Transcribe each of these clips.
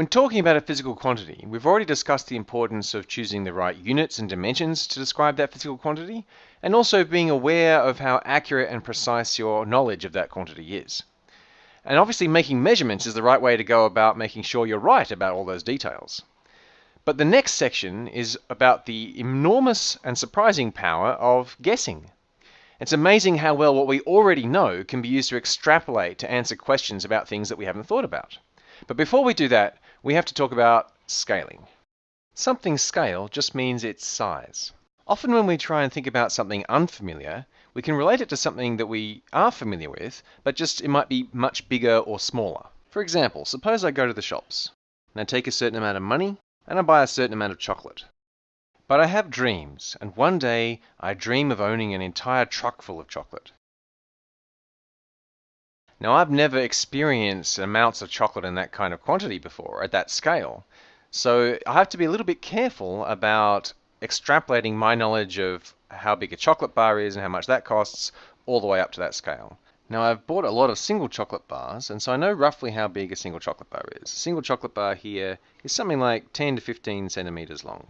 When talking about a physical quantity, we've already discussed the importance of choosing the right units and dimensions to describe that physical quantity, and also being aware of how accurate and precise your knowledge of that quantity is. And obviously making measurements is the right way to go about making sure you're right about all those details. But the next section is about the enormous and surprising power of guessing. It's amazing how well what we already know can be used to extrapolate to answer questions about things that we haven't thought about. But before we do that, we have to talk about scaling. Something scale just means its size. Often when we try and think about something unfamiliar, we can relate it to something that we are familiar with, but just it might be much bigger or smaller. For example, suppose I go to the shops and I take a certain amount of money and I buy a certain amount of chocolate. But I have dreams, and one day I dream of owning an entire truck full of chocolate. Now, I've never experienced amounts of chocolate in that kind of quantity before, at that scale. So I have to be a little bit careful about extrapolating my knowledge of how big a chocolate bar is and how much that costs all the way up to that scale. Now I've bought a lot of single chocolate bars, and so I know roughly how big a single chocolate bar is. A single chocolate bar here is something like 10 to 15 centimeters long.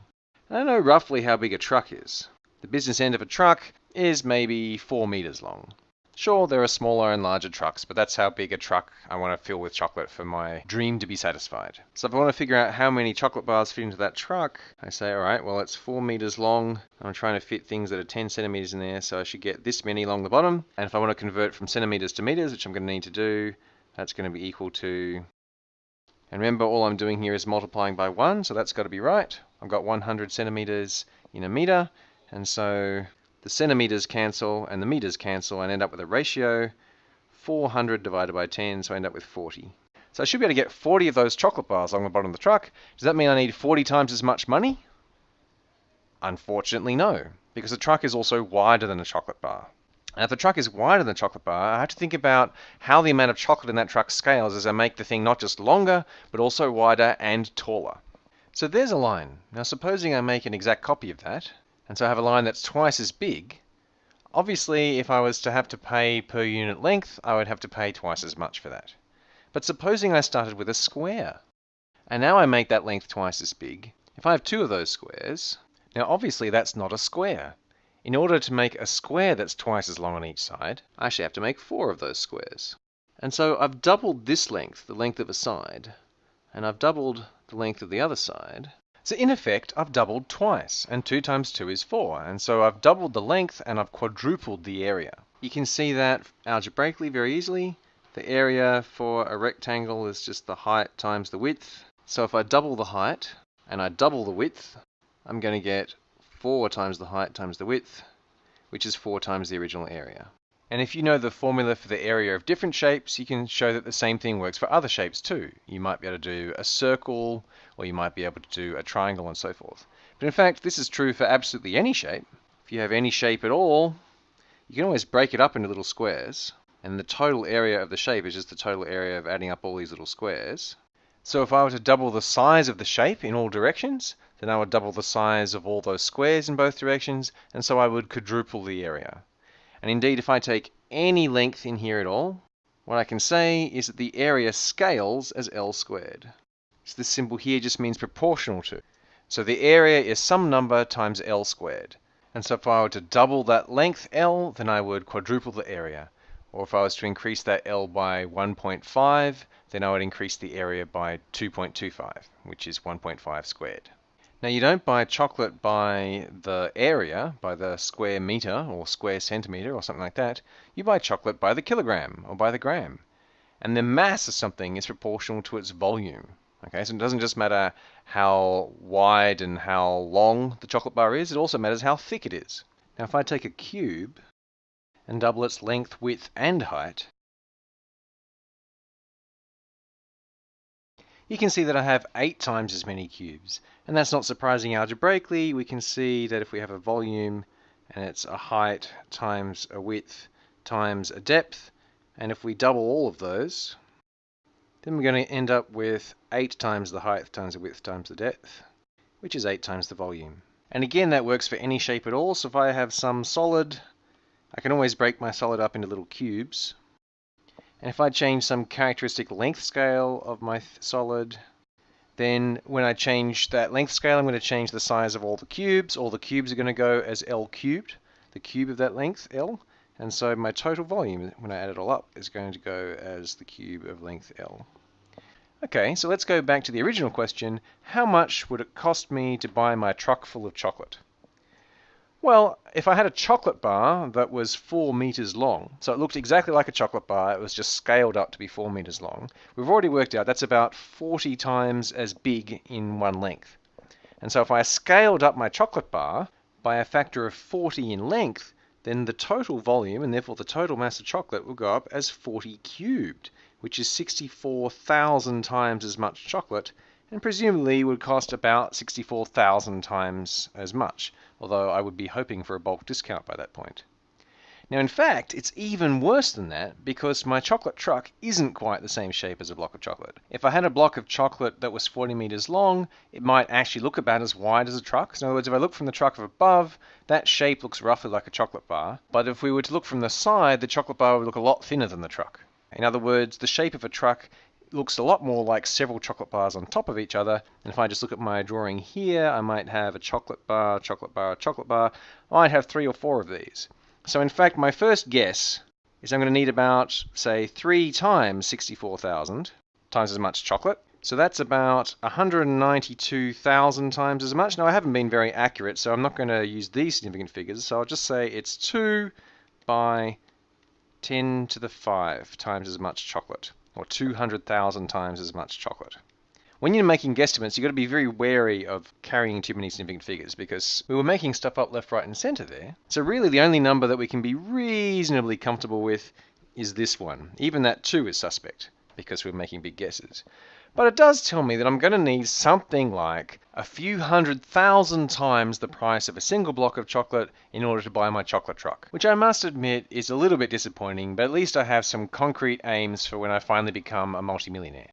And I know roughly how big a truck is. The business end of a truck is maybe 4 meters long. Sure, there are smaller and larger trucks, but that's how big a truck I want to fill with chocolate for my dream to be satisfied. So if I want to figure out how many chocolate bars fit into that truck, I say, all right, well, it's four meters long. I'm trying to fit things that are 10 centimeters in there, so I should get this many along the bottom. And if I want to convert from centimeters to meters, which I'm going to need to do, that's going to be equal to and remember, all I'm doing here is multiplying by 1, so that's got to be right. I've got 100 centimeters in a meter, and so the centimeters cancel and the meters cancel and end up with a ratio 400 divided by 10, so I end up with 40. So I should be able to get 40 of those chocolate bars along the bottom of the truck. Does that mean I need 40 times as much money? Unfortunately, no, because the truck is also wider than a chocolate bar. And if the truck is wider than a chocolate bar, I have to think about how the amount of chocolate in that truck scales as I make the thing not just longer, but also wider and taller. So there's a line. Now supposing I make an exact copy of that, and so I have a line that's twice as big, obviously if I was to have to pay per unit length, I would have to pay twice as much for that. But supposing I started with a square, and now I make that length twice as big, if I have two of those squares, now obviously that's not a square. In order to make a square that's twice as long on each side, I actually have to make four of those squares. And so I've doubled this length, the length of a side, and I've doubled the length of the other side, so in effect, I've doubled twice, and 2 times 2 is 4, and so I've doubled the length and I've quadrupled the area. You can see that algebraically very easily. The area for a rectangle is just the height times the width. So if I double the height and I double the width, I'm going to get 4 times the height times the width, which is 4 times the original area. And if you know the formula for the area of different shapes, you can show that the same thing works for other shapes too. You might be able to do a circle, or you might be able to do a triangle and so forth. But in fact, this is true for absolutely any shape. If you have any shape at all, you can always break it up into little squares, and the total area of the shape is just the total area of adding up all these little squares. So if I were to double the size of the shape in all directions, then I would double the size of all those squares in both directions, and so I would quadruple the area. And indeed, if I take any length in here at all, what I can say is that the area scales as L squared. So this symbol here just means proportional to. So the area is some number times L squared. And so if I were to double that length L, then I would quadruple the area. Or if I was to increase that L by 1.5, then I would increase the area by 2.25, which is 1.5 squared. Now you don't buy chocolate by the area, by the square meter or square centimeter or something like that. You buy chocolate by the kilogram or by the gram. And the mass of something is proportional to its volume. Okay, so it doesn't just matter how wide and how long the chocolate bar is, it also matters how thick it is. Now if I take a cube and double its length, width and height, you can see that I have eight times as many cubes. And that's not surprising algebraically. We can see that if we have a volume and it's a height times a width times a depth, and if we double all of those, then we're going to end up with 8 times the height times the width times the depth, which is 8 times the volume. And again, that works for any shape at all. So if I have some solid, I can always break my solid up into little cubes. And if I change some characteristic length scale of my solid, then when I change that length scale, I'm going to change the size of all the cubes. All the cubes are going to go as L cubed, the cube of that length, L. And so my total volume, when I add it all up, is going to go as the cube of length L. Okay, so let's go back to the original question. How much would it cost me to buy my truck full of chocolate? Well, if I had a chocolate bar that was four meters long, so it looked exactly like a chocolate bar, it was just scaled up to be four meters long, we've already worked out that's about 40 times as big in one length. And so if I scaled up my chocolate bar by a factor of 40 in length, then the total volume and therefore the total mass of chocolate will go up as 40 cubed which is 64,000 times as much chocolate, and presumably would cost about 64,000 times as much, although I would be hoping for a bulk discount by that point. Now, in fact, it's even worse than that because my chocolate truck isn't quite the same shape as a block of chocolate. If I had a block of chocolate that was 40 meters long, it might actually look about as wide as a truck. So in other words, if I look from the truck of above, that shape looks roughly like a chocolate bar. But if we were to look from the side, the chocolate bar would look a lot thinner than the truck. In other words, the shape of a truck looks a lot more like several chocolate bars on top of each other. And if I just look at my drawing here, I might have a chocolate bar, chocolate bar, chocolate bar. I might have three or four of these. So in fact, my first guess is I'm going to need about, say, three times 64,000 times as much chocolate. So that's about 192,000 times as much. Now, I haven't been very accurate, so I'm not going to use these significant figures. So I'll just say it's 2 by 10 to the 5 times as much chocolate, or 200,000 times as much chocolate. When you're making guesstimates, you've got to be very wary of carrying too many significant figures because we were making stuff up left, right, and center there. So really the only number that we can be reasonably comfortable with is this one. Even that 2 is suspect because we're making big guesses. But it does tell me that I'm going to need something like a few hundred thousand times the price of a single block of chocolate in order to buy my chocolate truck. Which I must admit is a little bit disappointing, but at least I have some concrete aims for when I finally become a multimillionaire.